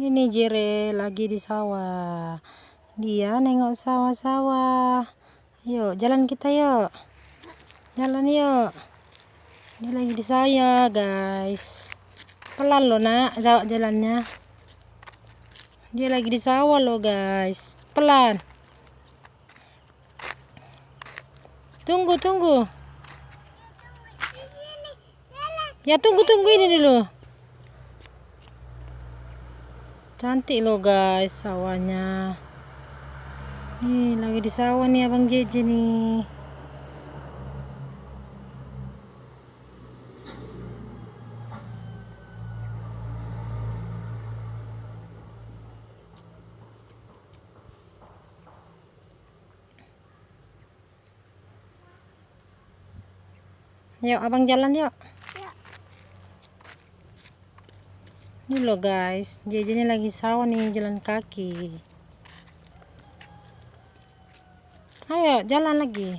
Ini Jere lagi di sawah. Dia nengok sawah-sawah. Yuk, jalan kita yuk. Jalan yuk. Dia lagi di saya, guys. Pelan loh, nak, jalannya. Dia lagi di sawah loh, guys. Pelan. Tunggu, tunggu. Ya, tunggu, tunggu ini dulu. Cantik loh guys sawahnya. Nih lagi di sawah nih Abang Jeje nih. Yuk, abang jalan yuk. Ini loh guys, jajannya lagi sawah nih jalan kaki. Ayo jalan lagi.